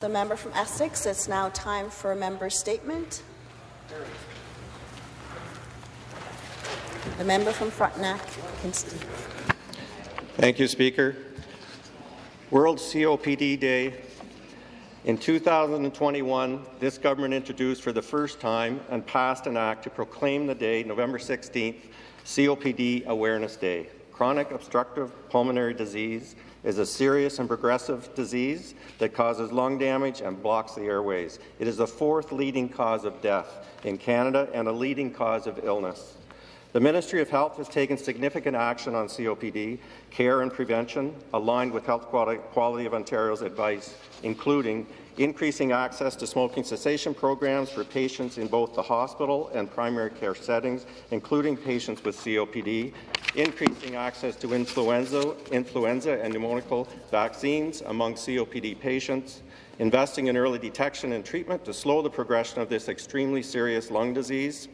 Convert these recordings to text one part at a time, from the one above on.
The member from Essex, it's now time for a member statement. The member from Frontenac, Kingston. Thank you, Speaker. World COPD Day. In 2021, this government introduced for the first time and passed an act to proclaim the day, November 16th, COPD Awareness Day. Chronic obstructive pulmonary disease is a serious and progressive disease that causes lung damage and blocks the airways. It is the fourth leading cause of death in Canada and a leading cause of illness. The Ministry of Health has taken significant action on COPD care and prevention, aligned with Health Quality of Ontario's advice, including increasing access to smoking cessation programs for patients in both the hospital and primary care settings, including patients with COPD, increasing access to influenza, influenza and pneumococcal vaccines among COPD patients, investing in early detection and treatment to slow the progression of this extremely serious lung disease.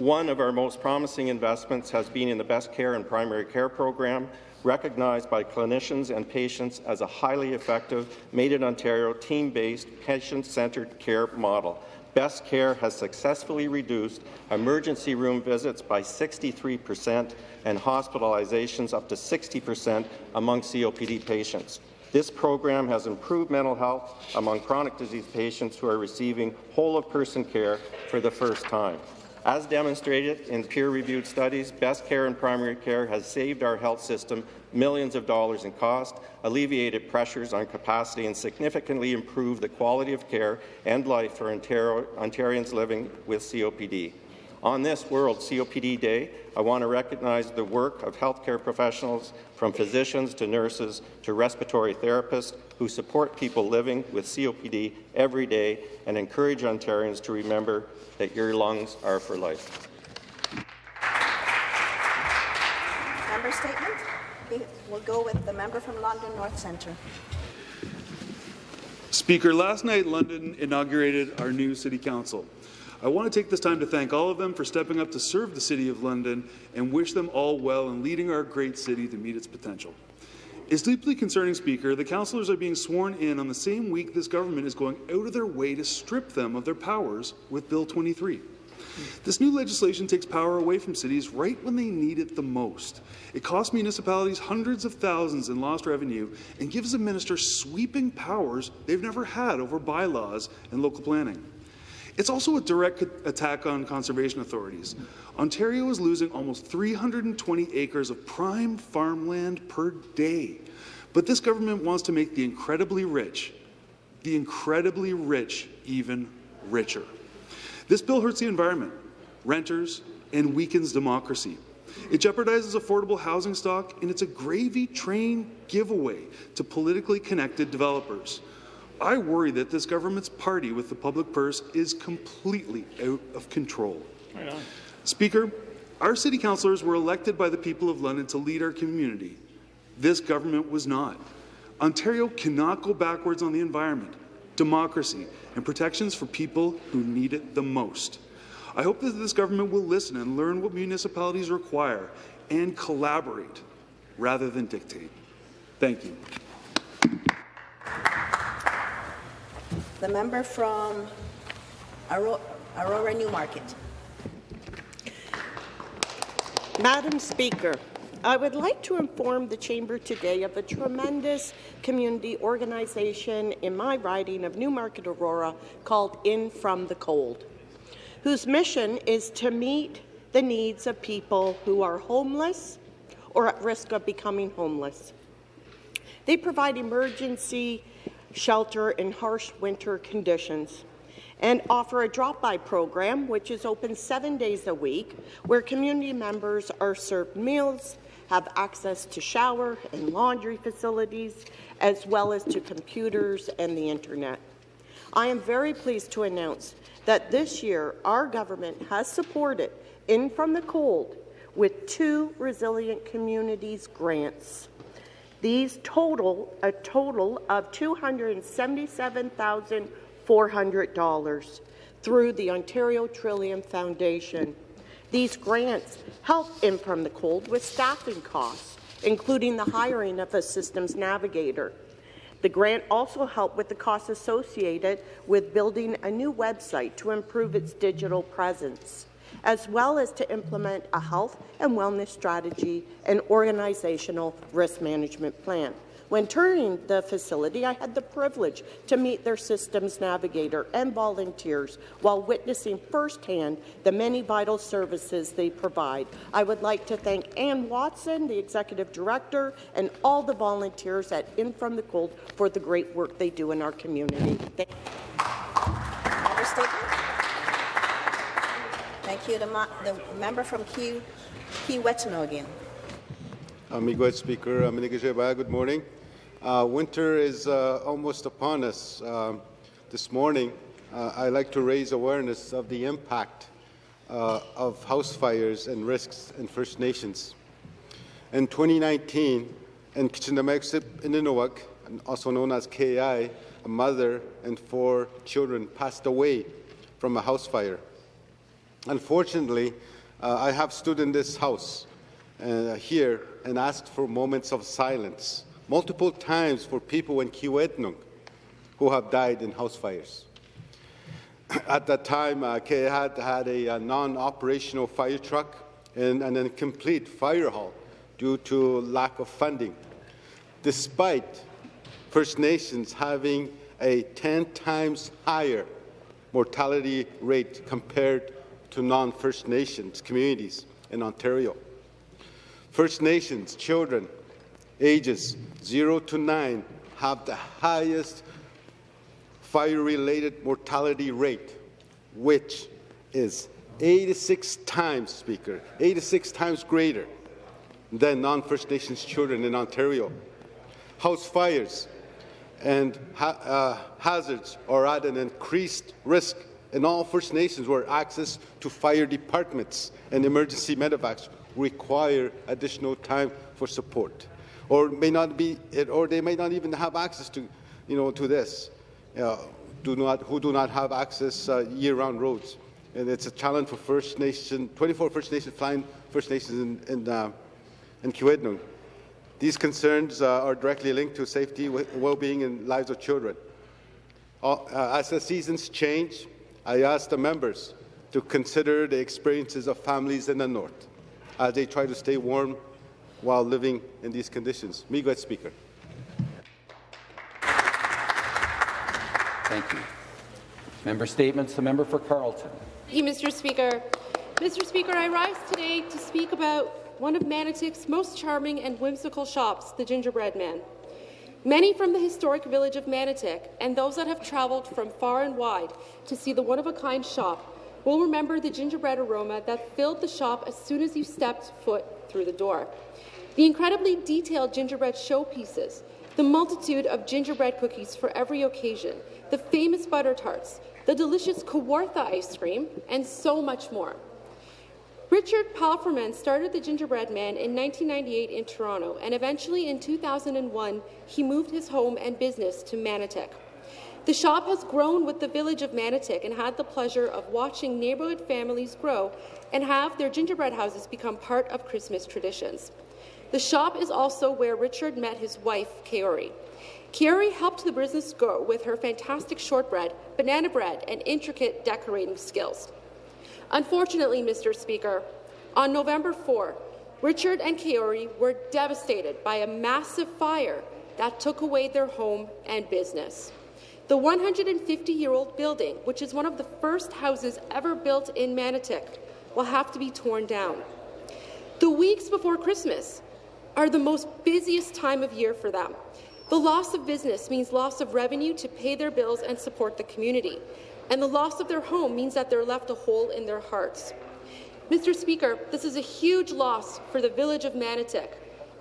One of our most promising investments has been in the Best Care in Primary Care program, recognized by clinicians and patients as a highly effective, made-in-Ontario, team-based, patient-centred care model. Best Care has successfully reduced emergency room visits by 63 percent and hospitalizations up to 60 percent among COPD patients. This program has improved mental health among chronic disease patients who are receiving whole-of-person care for the first time. As demonstrated in peer-reviewed studies, Best Care in Primary Care has saved our health system millions of dollars in cost, alleviated pressures on capacity, and significantly improved the quality of care and life for Ontario Ontarians living with COPD. On this World COPD Day, I want to recognize the work of healthcare professionals, from physicians to nurses to respiratory therapists, who support people living with COPD every day and encourage Ontarians to remember that your lungs are for life. Member statement. We'll go with the member from London North Centre. Speaker, last night London inaugurated our new City Council. I want to take this time to thank all of them for stepping up to serve the City of London and wish them all well in leading our great city to meet its potential. It's deeply concerning, Speaker. The councillors are being sworn in on the same week this government is going out of their way to strip them of their powers with Bill 23. This new legislation takes power away from cities right when they need it the most. It costs municipalities hundreds of thousands in lost revenue and gives the minister sweeping powers they've never had over bylaws and local planning. It's also a direct attack on conservation authorities. Ontario is losing almost 320 acres of prime farmland per day. But this government wants to make the incredibly rich, the incredibly rich, even richer. This bill hurts the environment, renters, and weakens democracy. It jeopardizes affordable housing stock, and it's a gravy train giveaway to politically connected developers. I worry that this government's party with the public purse is completely out of control. Right Speaker, our city councillors were elected by the people of London to lead our community. This government was not. Ontario cannot go backwards on the environment, democracy, and protections for people who need it the most. I hope that this government will listen and learn what municipalities require and collaborate rather than dictate. Thank you. The member from Aurora Newmarket. Madam Speaker, I would like to inform the Chamber today of a tremendous community organization in my riding of Newmarket Aurora called In From the Cold, whose mission is to meet the needs of people who are homeless or at risk of becoming homeless. They provide emergency shelter in harsh winter conditions and offer a drop-by program, which is open seven days a week, where community members are served meals, have access to shower and laundry facilities, as well as to computers and the internet. I am very pleased to announce that this year our government has supported In From the Cold with two Resilient Communities grants. These total a total of $277,400 through the Ontario Trillium Foundation. These grants help In From the Cold with staffing costs, including the hiring of a systems navigator. The grant also helped with the costs associated with building a new website to improve its digital presence, as well as to implement a health and wellness strategy and organizational risk management plan. When touring the facility, I had the privilege to meet their systems navigator and volunteers while witnessing firsthand the many vital services they provide. I would like to thank Ann Watson, the executive director, and all the volunteers at In From the Cold for the great work they do in our community. Thank. Thank you. The, the member from Key, Kiiwetinoong. Amigo Speaker, Aminigajeba, good morning. Uh, winter is uh, almost upon us. Um this morning, uh, I'd like to raise awareness of the impact uh, of house fires and risks in First Nations. In 2019, in Kitchenuhmaykoosib, Inninuwug, also known as KI, a mother and four children passed away from a house fire. Unfortunately, uh, I have stood in this house uh, here and asked for moments of silence multiple times for people in Kiiwetinoong who have died in house fires. At that time, uh, had had a, a non-operational fire truck and an incomplete fire hall due to lack of funding, despite First Nations having a 10 times higher mortality rate compared to non-First Nations communities in Ontario. First Nations children ages 0 to 9 have the highest fire-related mortality rate, which is 86 times, Speaker, 86 times greater than non-First Nations children in Ontario. House fires and ha uh, hazards are at an increased risk in all First Nations where access to fire departments and emergency medevacs require additional time for support, or may not be, or they may not even have access to, you know, to this. Uh, do not, who do not have access uh, year-round roads, and it's a challenge for First Nation, 24 First Nations flying First Nations in in, uh, in. These concerns uh, are directly linked to safety, well-being, and lives of children. Uh, as the seasons change, I ask the members to consider the experiences of families in the north as they try to stay warm while living in these conditions. Miigwech Speaker. Thank you. Member statements. The member for Carleton. Thank you, Mr. Speaker. Mr. Speaker, I rise today to speak about one of Manotick's most charming and whimsical shops, the Gingerbread Man. Many from the historic village of Manotick and those that have travelled from far and wide to see the one-of-a-kind shop will remember the gingerbread aroma that filled the shop as soon as you stepped foot through the door. The incredibly detailed gingerbread showpieces, the multitude of gingerbread cookies for every occasion, the famous butter tarts, the delicious Kawartha ice cream, and so much more. Richard Palfreman started the Gingerbread Man in 1998 in Toronto, and eventually in 2001 he moved his home and business to Manotick. The shop has grown with the village of Manotick and had the pleasure of watching neighbourhood families grow and have their gingerbread houses become part of Christmas traditions. The shop is also where Richard met his wife, Kaori. Kaori helped the business grow with her fantastic shortbread, banana bread, and intricate decorating skills. Unfortunately, Mr. Speaker, on November 4, Richard and Kaori were devastated by a massive fire that took away their home and business. The 150-year-old building, which is one of the first houses ever built in Manotick, will have to be torn down. The weeks before Christmas are the most busiest time of year for them. The loss of business means loss of revenue to pay their bills and support the community and the loss of their home means that they're left a hole in their hearts. Mr. Speaker, this is a huge loss for the village of Manotick.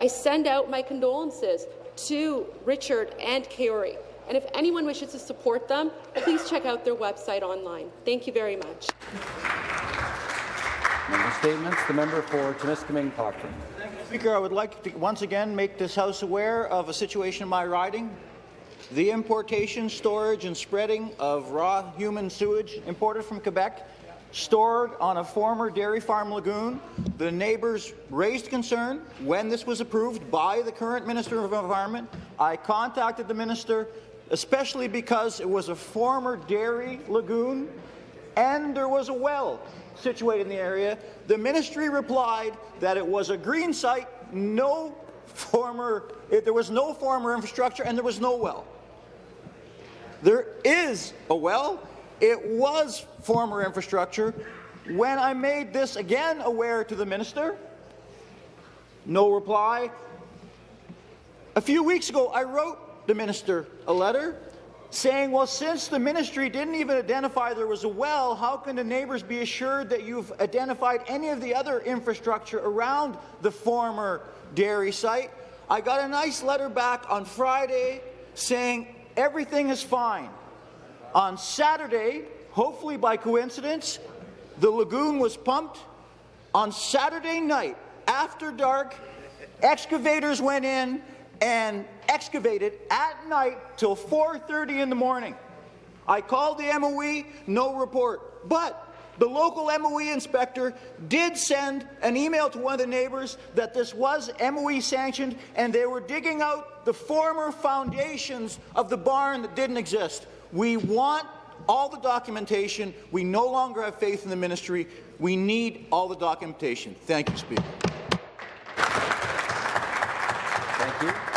I send out my condolences to Richard and Kaori, and if anyone wishes to support them, please check out their website online. Thank you very much. Member statements. The member for Timiskaming Cochrane. Speaker, I would like to once again make this House aware of a situation in my riding. The importation, storage and spreading of raw human sewage imported from Quebec stored on a former dairy farm lagoon. The neighbours raised concern when this was approved by the current Minister of Environment. I contacted the minister, especially because it was a former dairy lagoon and there was a well situated in the area. The ministry replied that it was a green site, no former, it, there was no former infrastructure and there was no well. There is a well. It was former infrastructure. When I made this again aware to the minister, no reply. A few weeks ago, I wrote the minister a letter saying, well, since the ministry didn't even identify there was a well, how can the neighbours be assured that you've identified any of the other infrastructure around the former dairy site? I got a nice letter back on Friday saying everything is fine. On Saturday, hopefully by coincidence, the lagoon was pumped. On Saturday night, after dark, excavators went in and excavated at night till 4.30 in the morning. I called the MOE, no report. But the local MOE inspector did send an email to one of the neighbours that this was MOE sanctioned and they were digging out the former foundations of the barn that didn't exist. We want all the documentation. We no longer have faith in the ministry. We need all the documentation. Thank you, Speaker. Thank you.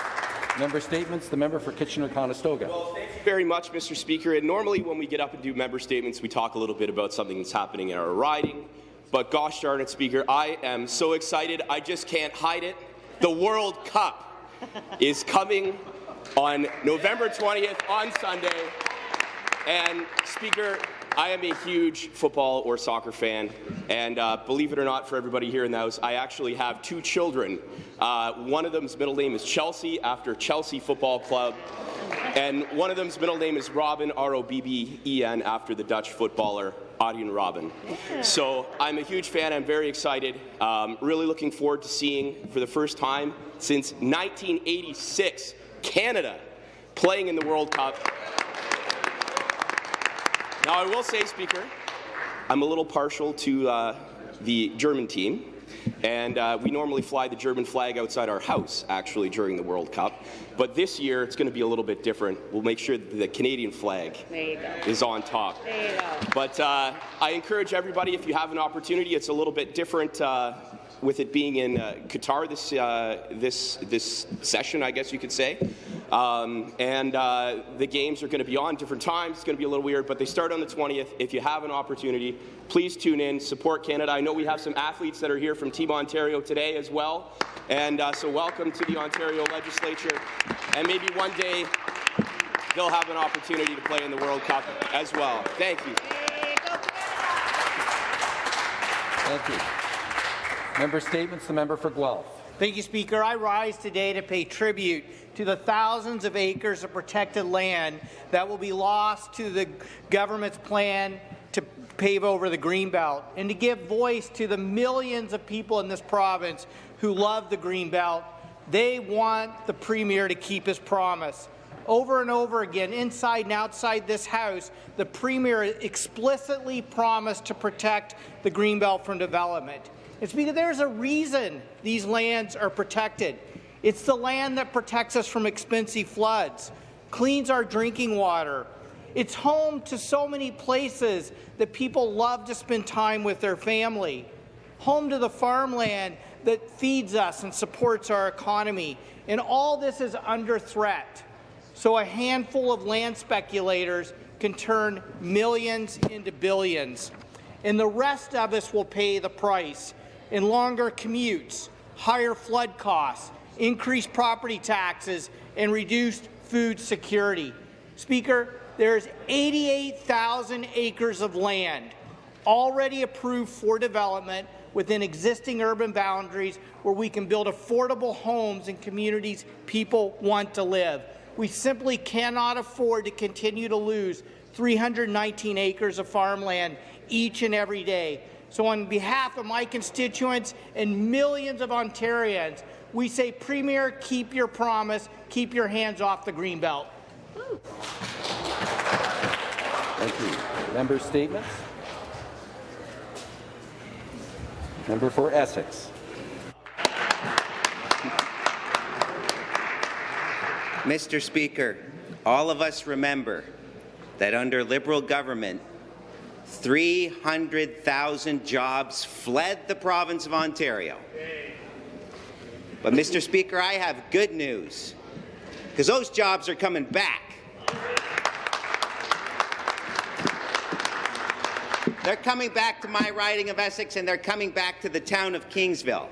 Member statements. The member for Kitchener-Conestoga. Well, thank you very much, Mr. Speaker. And normally when we get up and do member statements, we talk a little bit about something that's happening in our riding. But gosh darn it, Speaker, I am so excited. I just can't hide it. The World Cup is coming on November 20th on Sunday. And Speaker, I am a huge football or soccer fan, and uh, believe it or not, for everybody here in the House, I actually have two children. Uh, one of them's middle name is Chelsea, after Chelsea Football Club, and one of them's middle name is Robben, R-O-B-B-E-N, after the Dutch footballer Arjen Robben. So I'm a huge fan. I'm very excited. Um, really looking forward to seeing, for the first time since 1986, Canada playing in the World Cup. Now, I will say, Speaker, I'm a little partial to uh, the German team, and uh, we normally fly the German flag outside our house, actually, during the World Cup. But this year, it's going to be a little bit different. We'll make sure that the Canadian flag is on top. There you go. But uh, I encourage everybody, if you have an opportunity, it's a little bit different uh, with it being in uh, Qatar this, uh, this, this session, I guess you could say. Um, and uh, the games are going to be on different times. It's going to be a little weird, but they start on the 20th. If you have an opportunity, please tune in, support Canada. I know we have some athletes that are here from Team Ontario today as well. And uh, so welcome to the Ontario Legislature. And maybe one day they'll have an opportunity to play in the World Cup as well. Thank you. Thank you. Member statements. The member for Guelph. Thank you, Speaker. I rise today to pay tribute to the thousands of acres of protected land that will be lost to the government's plan to pave over the Greenbelt and to give voice to the millions of people in this province who love the Greenbelt. They want the Premier to keep his promise. Over and over again, inside and outside this House, the Premier explicitly promised to protect the Greenbelt from development. It's because there's a reason these lands are protected. It's the land that protects us from expensive floods, cleans our drinking water. It's home to so many places that people love to spend time with their family. Home to the farmland that feeds us and supports our economy. And all this is under threat. So a handful of land speculators can turn millions into billions. And the rest of us will pay the price in longer commutes, higher flood costs, increased property taxes, and reduced food security. Speaker, there's 88,000 acres of land already approved for development within existing urban boundaries where we can build affordable homes in communities people want to live. We simply cannot afford to continue to lose 319 acres of farmland each and every day. So on behalf of my constituents and millions of Ontarians, we say, Premier, keep your promise, keep your hands off the Greenbelt. Thank you. Member statements. Member for Essex. Mr. Speaker, all of us remember that under Liberal government, 300,000 jobs fled the province of Ontario. But, Mr. Speaker, I have good news, because those jobs are coming back. They're coming back to my riding of Essex, and they're coming back to the town of Kingsville.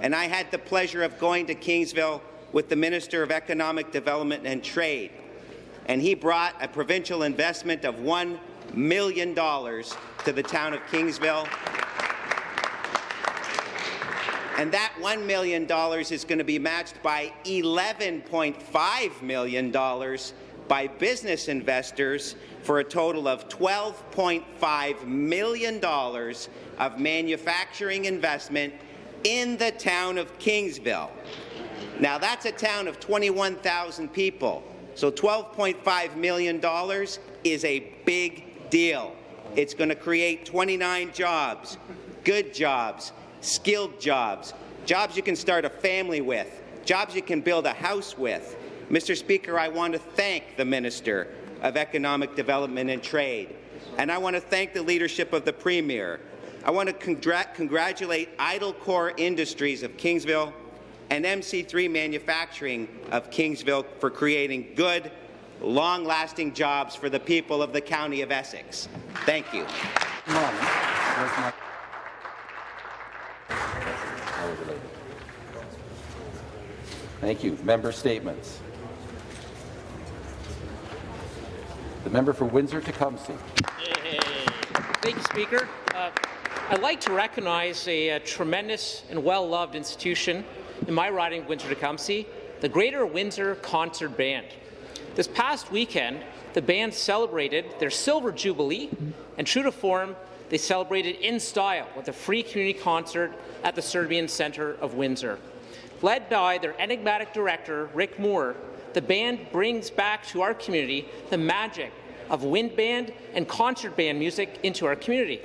And I had the pleasure of going to Kingsville with the Minister of Economic Development and Trade, and he brought a provincial investment of $1 million to the town of Kingsville. And that $1 million is going to be matched by $11.5 million by business investors for a total of $12.5 million of manufacturing investment in the town of Kingsville. Now, that's a town of 21,000 people, so $12.5 million is a big deal. It's going to create 29 jobs, good jobs, skilled jobs, jobs you can start a family with, jobs you can build a house with. Mr. Speaker, I want to thank the Minister of Economic Development and Trade, and I want to thank the leadership of the Premier. I want to congr congratulate Idle Core Industries of Kingsville and MC3 Manufacturing of Kingsville for creating good, long-lasting jobs for the people of the County of Essex. Thank you. Thank you. Member statements. The member for Windsor-Tecumseh. Thank you, Speaker. Uh, I'd like to recognize a, a tremendous and well-loved institution in my riding of Windsor-Tecumseh, the Greater Windsor Concert Band. This past weekend, the band celebrated their Silver Jubilee, and true to form, they celebrated in style with a free community concert at the Serbian Centre of Windsor. Led by their enigmatic director, Rick Moore, the band brings back to our community the magic of wind band and concert band music into our community.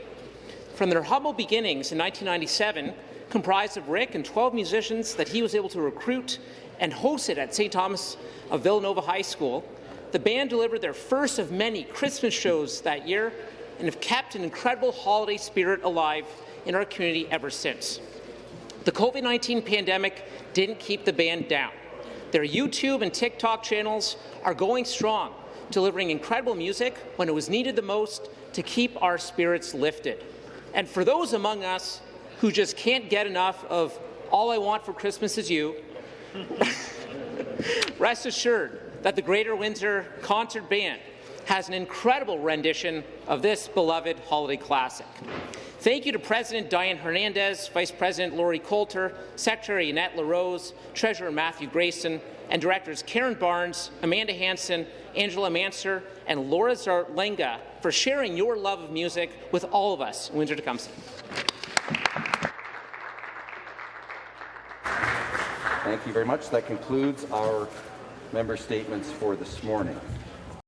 From their humble beginnings in 1997, comprised of Rick and 12 musicians that he was able to recruit and hosted at St. Thomas of Villanova High School, the band delivered their first of many Christmas shows that year and have kept an incredible holiday spirit alive in our community ever since. The COVID-19 pandemic didn't keep the band down. Their YouTube and TikTok channels are going strong, delivering incredible music when it was needed the most to keep our spirits lifted. And for those among us who just can't get enough of All I Want for Christmas Is You, rest assured that the Greater Windsor Concert Band has an incredible rendition of this beloved holiday classic. Thank you to President Diane Hernandez, Vice President Lori Coulter, Secretary Annette LaRose, Treasurer Matthew Grayson, and Directors Karen Barnes, Amanda Hanson, Angela Manser, and Laura Zarlenga for sharing your love of music with all of us in Windsor-Tecumseh. Thank you very much. That concludes our member statements for this morning.